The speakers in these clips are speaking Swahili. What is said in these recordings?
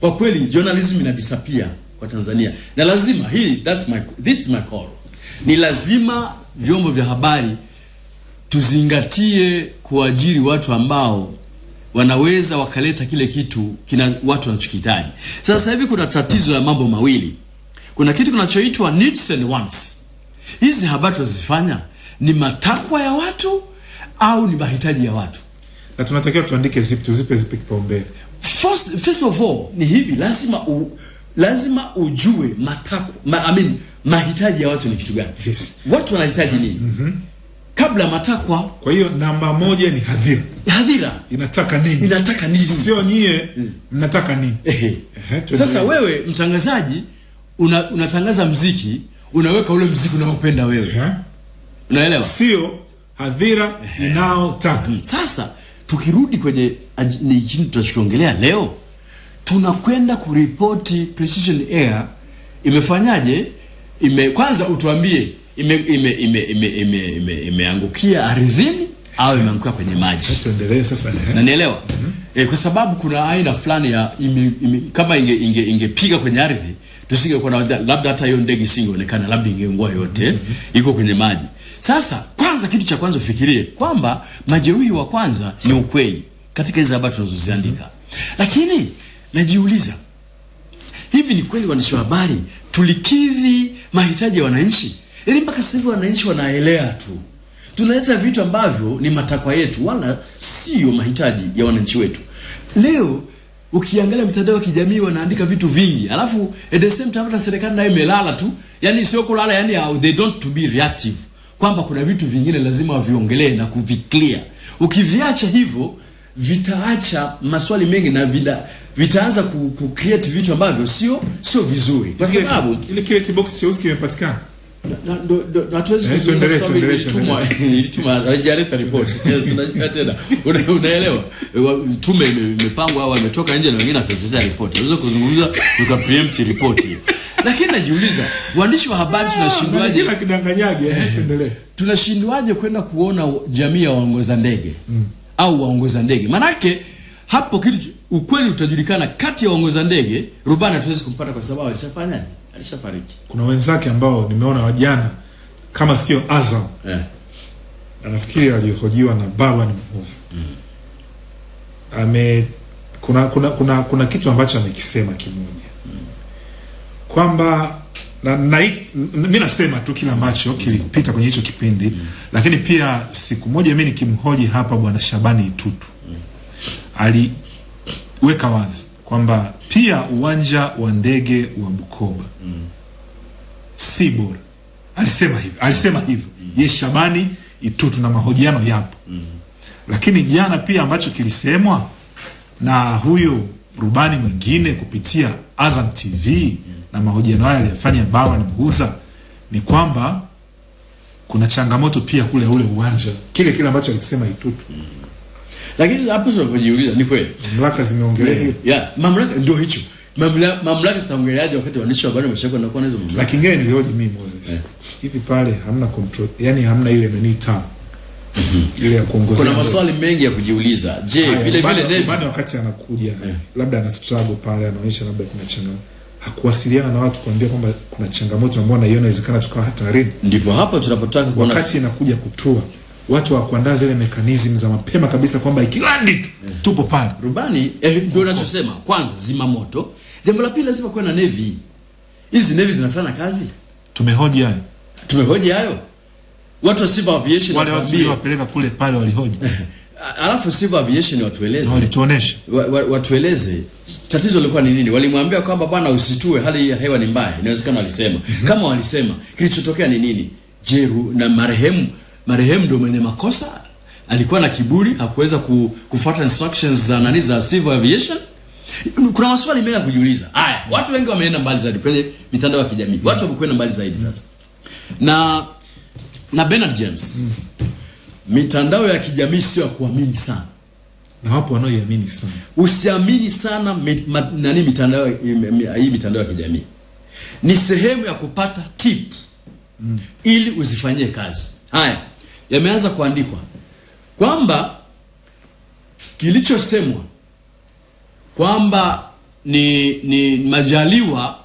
Kwa kweli journalism ina disappear kwa Tanzania, na lazima hii, that's my, this is my call. Ni lazima vyombo vya habari tuzingatie kuajiri watu ambao wanaweza wakaleta kile kitu kina watu wanachokihitaji. Sasa hivi kuna tatizo la mambo mawili. Kuna kitu kinachoitwa needs and wants. Hizi habari tunazifanya ni matakwa ya watu au ni mahitaji ya watu? na tunatakiwa tuandike zipi, tuzipe zipi kipaumbele. First, first of all ni hivi, lazima u, lazima ujue matako ma, I mean, mahitaji ya watu ni kitu gani? Yes. Watu wanahitaji nini? Mm -hmm. Kabla matakwa, Kwa hiyo namba moja ni hadhira hadhira inataka nini, inataka nini? sio nyie mnataka nini. Ehe. Ehe. Sasa wewe mtangazaji una, unatangaza mziki, unaweka ule mziki unaopenda wewe, Ehe. unaelewa? sio hadhira inaotaka Sasa tukirudi kwenye nchini tunachokiongelea leo, tunakwenda kuripoti Precision Air imefanyaje? Ime kwanza utuambie ime ime ime ime ime ime imeangukia ardhini au imeangukia kwenye maji, tuendelee sasa. nanielewa mm -hmm. E, kwa sababu kuna aina fulani ya ime, ime, kama inge inge ingepiga kwenye ardhi tusingekuwa na labda hata hiyo ndege isingeonekana, labda ingeungua yote, mm -hmm. iko kwenye maji. Sasa kwanza, kitu cha kwanza ufikirie kwamba majeruhi wa kwanza ni ukweli katika hizo habari tunazoziandika, mm -hmm. lakini najiuliza hivi, ni kweli waandishi wa habari tulikidhi mahitaji ya wananchi? Yaani mpaka sasa hivi wananchi wanaelea tu, tunaleta vitu ambavyo ni matakwa yetu, wala sio mahitaji ya wananchi wetu. Leo ukiangalia mitandao ya kijamii wanaandika vitu vingi, alafu at the same time hata serikali nayo imelala tu, yani sio kulala, yani uh, they don't to be reactive, kwamba kuna vitu vingine lazima waviongelee na kuviklia. Ukiviacha hivyo vitaacha maswali mengi na vida, vitaanza ku, ku create vitu ambavyo sio sio vizuri, kwa sababu ile kile kibox cheusi kimepatikana. Na- ndo- ndo- na hatuwezi Eh, kuzungumza sababu ilitumwa ilitumwa haijaleta ripoti. Yes, unajua tena unaelewa tume imepangwa au imetoka nje na wengine ripoti. Unaweza kuzungumza preempt ripoti hiyo. Lakini najiuliza waandishi wa habari tunashindwaje Kila kidanganyage. tuendelee. tunashindwaje kwenda kuona jamii ya waongoza ndege mm. au waongoza ndege? Manake hapo kitu ukweli utajulikana kati ya waongoza ndege, rubani hatuwezi kumpata kwa sababu alishafanyaje? Alishafariki. Kuna wenzake ambao nimeona wajana kama sio Azam Eh. anafikiri alihojiwa na Barwan mm. ame kuna kuna kuna kuna kitu ambacho amekisema kimoja mm. kwamba na, na mimi nasema tu kila ambacho kilipita kwenye hicho kipindi mm. lakini pia siku moja mimi nikimhoji hapa bwana Shabani Itutu mm. aliweka wazi kwamba pia uwanja wa ndege wa Bukoba. Si bora. Alisema hivyo alisema hivyo ye Shabani Itutu na mahojiano yapo. Lakini jana pia ambacho kilisemwa na huyo rubani mwingine kupitia Azam TV na mahojiano haya aliyofanya Bawa na Mhuza ni kwamba kuna changamoto pia kule ule uwanja, kile kile ambacho alikisema Itutu. Lakini hapo tunapojiuliza ni kweli Mamlaka zimeongelea yeah, mamlaka ndio hicho mamlaka, mamlaka zitaongeleaje wakati waandishi wa habari wameshakuwa na hizo mamlaka? lakini ngine nilihoji mimi Moses, yeah. hivi pale hamna control, yani hamna ile nani taa ile ya kuongoza Kuna maswali mengi ya kujiuliza. Je, vile vile Navy bado wakati anakuja yeah. labda ana struggle pale, anaonyesha labda kuna changamoto, hakuwasiliana na watu kuambia kwamba kuna changamoto ambayo anaiona inawezekana tukawa hatarini. ndipo hapo tunapotaka kuona Wakati inakuja kutua, watu wa kuandaa zile mekanizmu za mapema kabisa kwamba ikilandi tu tupo pale. rubani eh, ndio nachosema. Kwanza zima moto. Jambo la pili lazima kuwe na Navy. Hizi Navy zinafanya kazi. Tumehoji hayo, Tumehoji hayo. Watu wa Civil Aviation wale watu wapeleka kule pale walihoji Alafu Civil Aviation watueleze. walituonesha wa, wa, watueleze tatizo lilikuwa ni nini. Walimwambia kwamba bwana, usitue, hali ya hewa ni mbaya. Inawezekana walisema kama walisema, kilichotokea ni nini? jeru na marehemu marehemu ndio mwenye makosa? Alikuwa na kiburi, hakuweza ku, kufuata instructions za nani za civil aviation. Kuna maswali mengi ya kujiuliza. Haya, watu wengi wameenda mbali zaidi kwenye mitandao ya kijamii, watu wamekwenda mbali zaidi sasa na na Bernard James, mitandao ya kijamii sio ya kuamini sana na wapo wanaoiamini sana. usiamini sana mit, ma, nani mitandao mi- mi- hii mitandao ya kijamii ni sehemu ya kupata tip mm. ili uzifanyie kazi haya yameanza kuandikwa kwamba kilichosemwa kwamba ni ni Majaliwa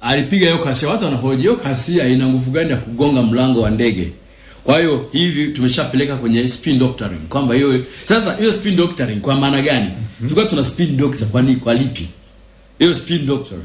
alipiga hiyo kasia, watu wanahoji hiyo kasia ina nguvu gani ya kugonga mlango wa ndege? Kwa hiyo hivi tumeshapeleka kwenye spin doctoring kwamba hiyo sasa, hiyo spin doctoring kwa maana gani? Tulikuwa tuna spin doctor kwa nini, kwa lipi hiyo spin doctoring?